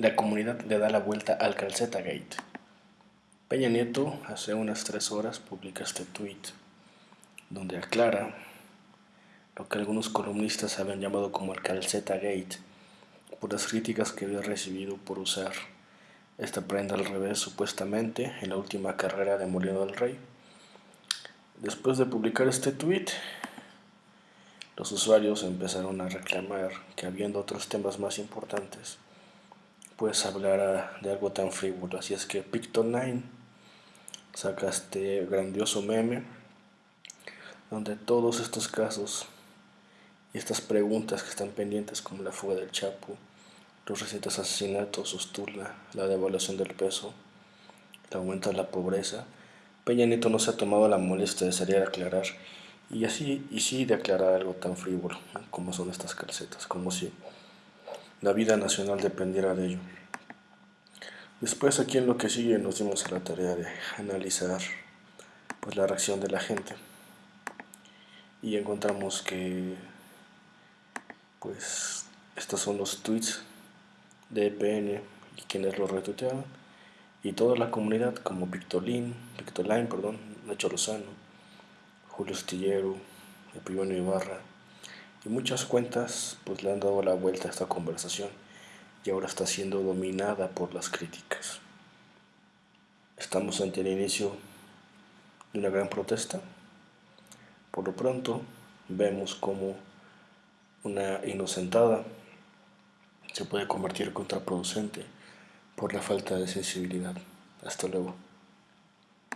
La comunidad le da la vuelta al Calceta Gate. Peña Nieto hace unas tres horas publica este tweet donde aclara lo que algunos columnistas habían llamado como el Calceta Gate por las críticas que había recibido por usar esta prenda al revés supuestamente en la última carrera de Molino del Rey. Después de publicar este tweet, los usuarios empezaron a reclamar que habiendo otros temas más importantes, pues hablar de algo tan frívolo. Así es que Picto9 saca este grandioso meme donde todos estos casos y estas preguntas que están pendientes como la fuga del Chapo, los recientes asesinatos, la devaluación del peso, el aumento de la pobreza, Peña Nieto no se ha tomado la molestia de salir a aclarar y así y sí de aclarar algo tan frívolo como son estas calcetas, como si la vida nacional dependiera de ello. Después aquí en lo que sigue nos dimos a la tarea de analizar pues la reacción de la gente y encontramos que pues estos son los tweets de EPN y quienes lo retuitearon y toda la comunidad como Pictolin, Pictoline, perdón, Nacho Lozano, Julio Estillero, Epibonio Ibarra y muchas cuentas pues le han dado la vuelta a esta conversación y ahora está siendo dominada por las críticas. Estamos ante el inicio de una gran protesta. Por lo pronto vemos como una inocentada se puede convertir contraproducente por la falta de sensibilidad. Hasta luego.